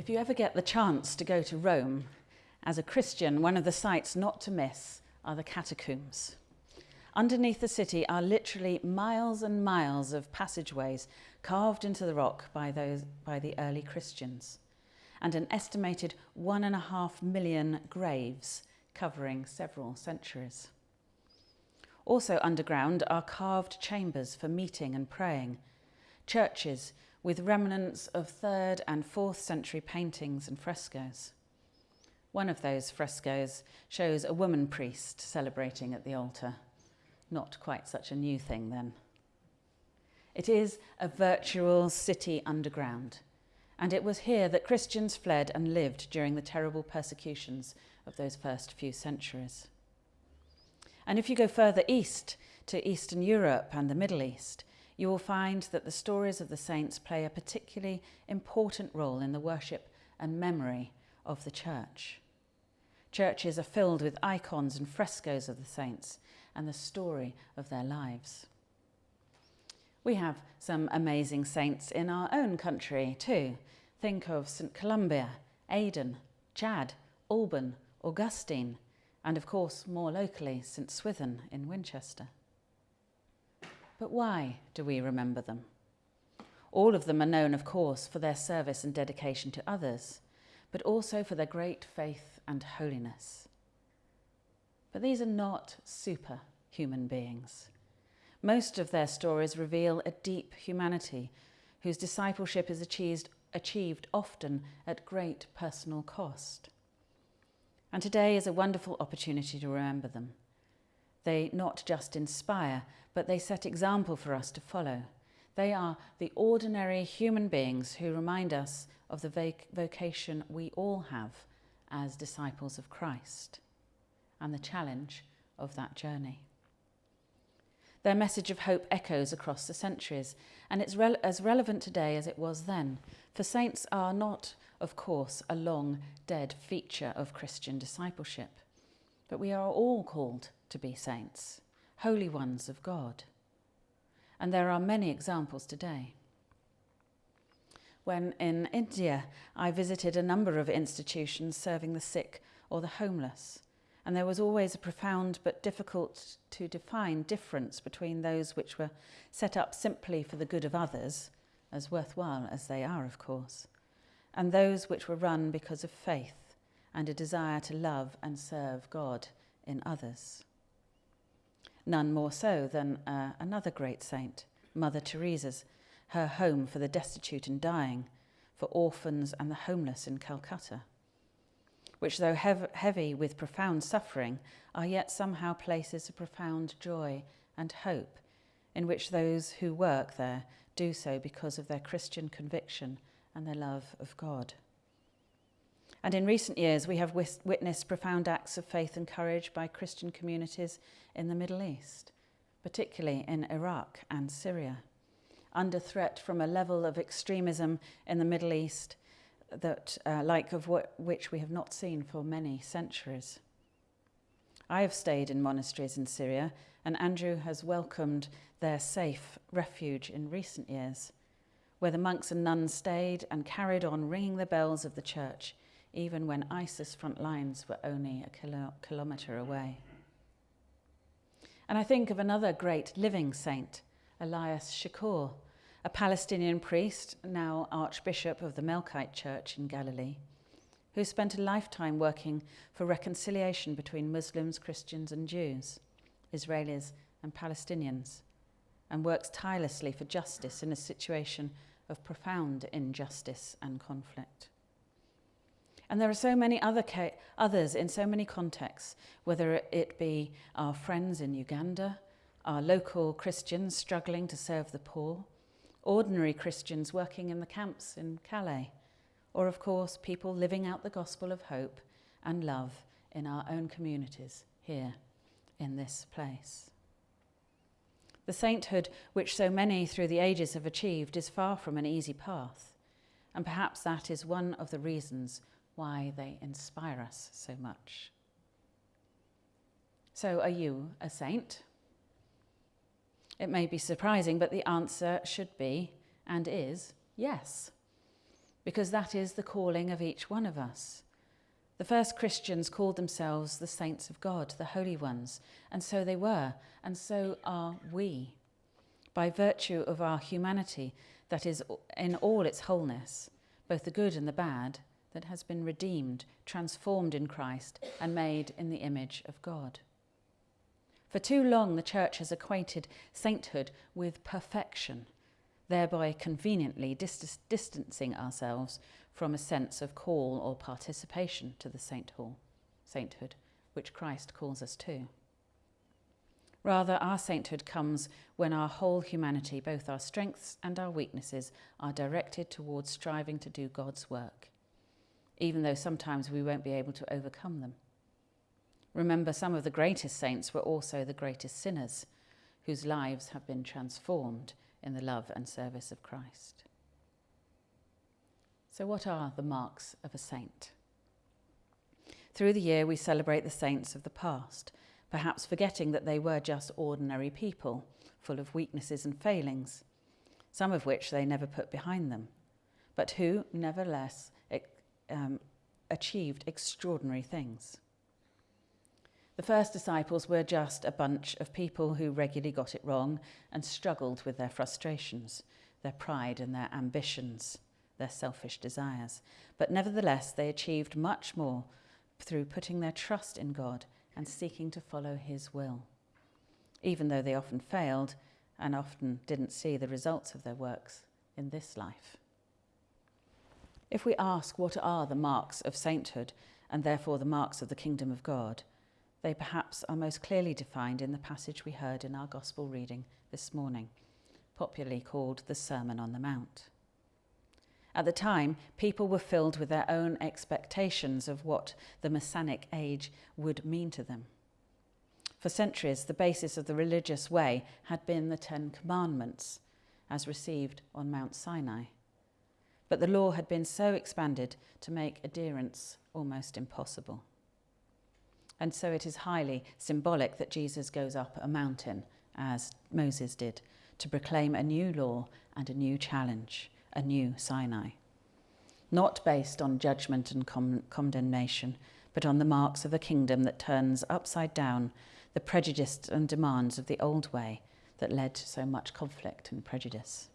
If you ever get the chance to go to Rome, as a Christian, one of the sights not to miss are the catacombs. Underneath the city are literally miles and miles of passageways carved into the rock by, those, by the early Christians, and an estimated one and a half million graves covering several centuries. Also underground are carved chambers for meeting and praying, churches with remnants of 3rd and 4th century paintings and frescoes. One of those frescoes shows a woman priest celebrating at the altar. Not quite such a new thing then. It is a virtual city underground, and it was here that Christians fled and lived during the terrible persecutions of those first few centuries. And if you go further east to Eastern Europe and the Middle East, you will find that the stories of the saints play a particularly important role in the worship and memory of the church. Churches are filled with icons and frescoes of the saints and the story of their lives. We have some amazing saints in our own country too. Think of St Columba, Aidan, Chad, Alban, Augustine, and of course more locally St Swithin in Winchester. But why do we remember them? All of them are known, of course, for their service and dedication to others, but also for their great faith and holiness. But these are not superhuman beings. Most of their stories reveal a deep humanity whose discipleship is achieved, achieved often at great personal cost. And today is a wonderful opportunity to remember them. They not just inspire, but they set example for us to follow. They are the ordinary human beings who remind us of the vocation we all have as disciples of Christ and the challenge of that journey. Their message of hope echoes across the centuries, and it's as relevant today as it was then. For saints are not, of course, a long dead feature of Christian discipleship, but we are all called to be saints, holy ones of God. And there are many examples today. When in India, I visited a number of institutions serving the sick or the homeless, and there was always a profound but difficult to define difference between those which were set up simply for the good of others, as worthwhile as they are, of course, and those which were run because of faith and a desire to love and serve God in others. None more so than uh, another great saint, Mother Teresa's, her home for the destitute and dying, for orphans and the homeless in Calcutta which, though hev heavy with profound suffering, are yet somehow places of profound joy and hope, in which those who work there do so because of their Christian conviction and their love of God. And in recent years, we have witnessed profound acts of faith and courage by Christian communities in the Middle East, particularly in Iraq and Syria, under threat from a level of extremism in the Middle East that uh, like of what, which we have not seen for many centuries. I have stayed in monasteries in Syria, and Andrew has welcomed their safe refuge in recent years, where the monks and nuns stayed and carried on ringing the bells of the church, even when ISIS front lines were only a kilo kilometre away. And I think of another great living saint, Elias Chacour, a Palestinian priest, now Archbishop of the Melkite Church in Galilee, who spent a lifetime working for reconciliation between Muslims, Christians and Jews, Israelis and Palestinians, and works tirelessly for justice in a situation of profound injustice and conflict. And there are so many other others in so many contexts, whether it be our friends in Uganda, our local Christians struggling to serve the poor, ordinary Christians working in the camps in Calais, or of course people living out the gospel of hope and love in our own communities here in this place. The sainthood which so many through the ages have achieved is far from an easy path, and perhaps that is one of the reasons why they inspire us so much. So are you a saint? It may be surprising, but the answer should be and is yes. because that is the calling of each one of us. The first Christians called themselves the saints of God, the holy ones, and so they were, and so are we. By virtue of our humanity, that is, in all its wholeness, both the good and the bad, that has been redeemed, transformed in Christ, and made in the image of God. For too long, the Church has equated sainthood with perfection, thereby conveniently dis- distancing ourselves from a sense of call or participation to the saint hall, sainthood, which Christ calls us to. Rather, our sainthood comes when our whole humanity, both our strengths and our weaknesses, are directed towards striving to do God's work, even though sometimes we won't be able to overcome them. Remember, some of the greatest saints were also the greatest sinners, whose lives have been transformed in the love and service of Christ. So, what are the marks of a saint? Through the year, we celebrate the saints of the past, perhaps forgetting that they were just ordinary people, full of weaknesses and failings, some of which they never put behind them, but who, nevertheless, um, achieved extraordinary things. The first disciples were just a bunch of people who regularly got it wrong and struggled with their frustrations, their pride, and their ambitions their selfish desires. But nevertheless, they achieved much more through putting their trust in God and seeking to follow His will, even though they often failed and often didn't see the results of their works in this life. If we ask what are the marks of sainthood and therefore the marks of the kingdom of God, they perhaps are most clearly defined in the passage we heard in our gospel reading this morning, popularly called the Sermon on the Mount. At the time, people were filled with their own expectations of what the Messianic age would mean to them. For centuries, the basis of the religious way had been the Ten Commandments, as received on Mount Sinai. But the law had been so expanded to make adherence almost impossible. And so it is highly symbolic that Jesus goes up a mountain, as Moses did, to proclaim a new law and a new challenge a new Sinai. Not based on judgment and com- condemnation, but on the marks of a kingdom that turns upside down the prejudice and demands of the old way that led to so much conflict and prejudice.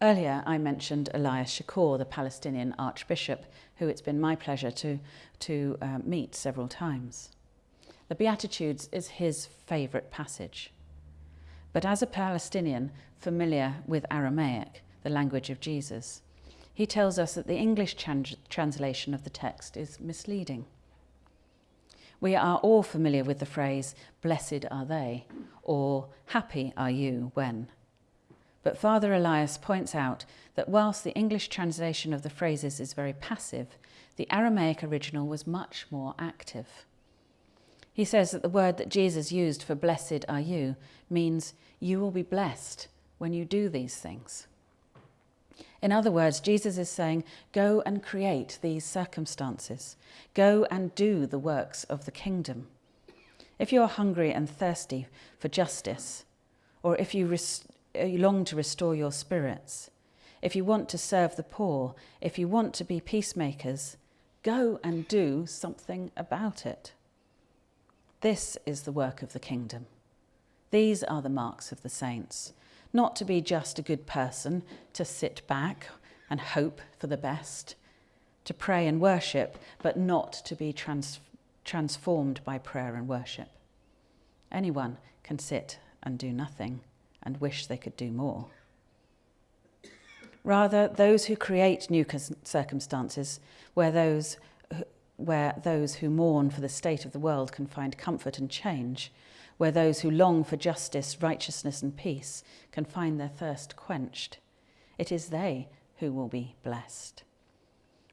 Earlier, I mentioned Elias Chacour, the Palestinian archbishop, who it's been my pleasure to, to uh, meet several times. The Beatitudes is his favourite passage. But as a Palestinian familiar with Aramaic, the language of Jesus, he tells us that the English trans- translation of the text is misleading. We are all familiar with the phrase, blessed are they, or happy are you when. But Father Elias points out that whilst the English translation of the phrases is very passive, the Aramaic original was much more active. He says that the word that Jesus used for blessed are you means you will be blessed when you do these things. In other words, Jesus is saying, go and create these circumstances. Go and do the works of the kingdom. If you are hungry and thirsty for justice, or if you, Uh, you long to restore your spirits, if you want to serve the poor, if you want to be peacemakers, go and do something about it. This is the work of the kingdom. These are the marks of the saints. Not to be just a good person, to sit back and hope for the best, to pray and worship, but not to be trans- transformed by prayer and worship. Anyone can sit and do nothing and wish they could do more. Rather, those who create new circumstances where those where those who mourn for the state of the world can find comfort and change, where those who long for justice, righteousness, and peace can find their thirst quenched. It is they who will be blessed.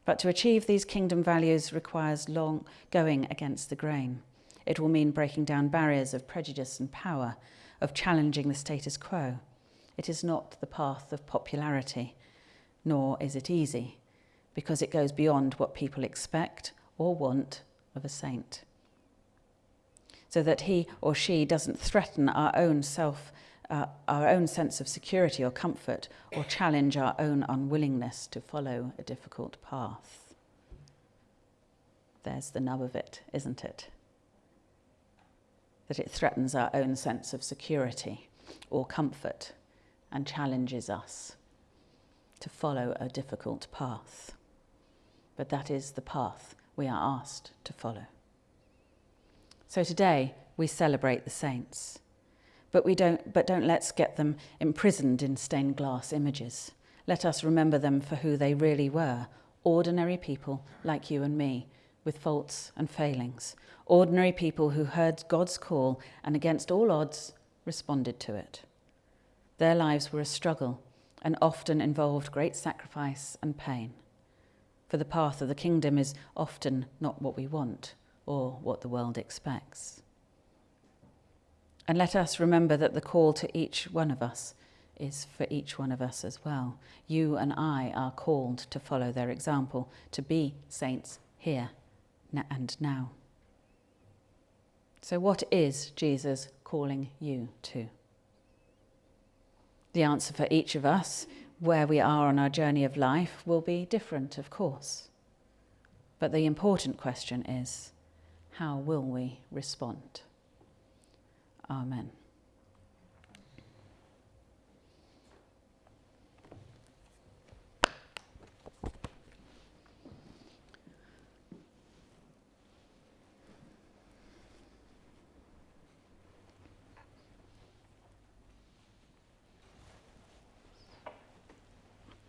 But to achieve these kingdom values requires long going against the grain. It will mean breaking down barriers of prejudice and power, of challenging the status quo. It is not the path of popularity, nor is it easy, because it goes beyond what people expect or want of a saint. So that he or she doesn't threaten our own self uh, our own sense of security or comfort or challenge our own unwillingness to follow a difficult path. There's the nub of it, isn't it? That it threatens our own sense of security or comfort and challenges us to follow a difficult path. But that is the path we are asked to follow. So today we celebrate the saints, but, we don't, but don't let's get them imprisoned in stained glass images. Let us remember them for who they really were ordinary people like you and me, with faults and failings. Ordinary people who heard God's call and, against all odds, responded to it. Their lives were a struggle and often involved great sacrifice and pain. For the path of the kingdom is often not what we want or what the world expects. And let us remember that the call to each one of us is for each one of us as well. You and I are called to follow their example, to be saints here and now. So, what is Jesus calling you to? The answer for each of us, where we are on our journey of life, will be different, of course. But the important question is how will we respond? Amen.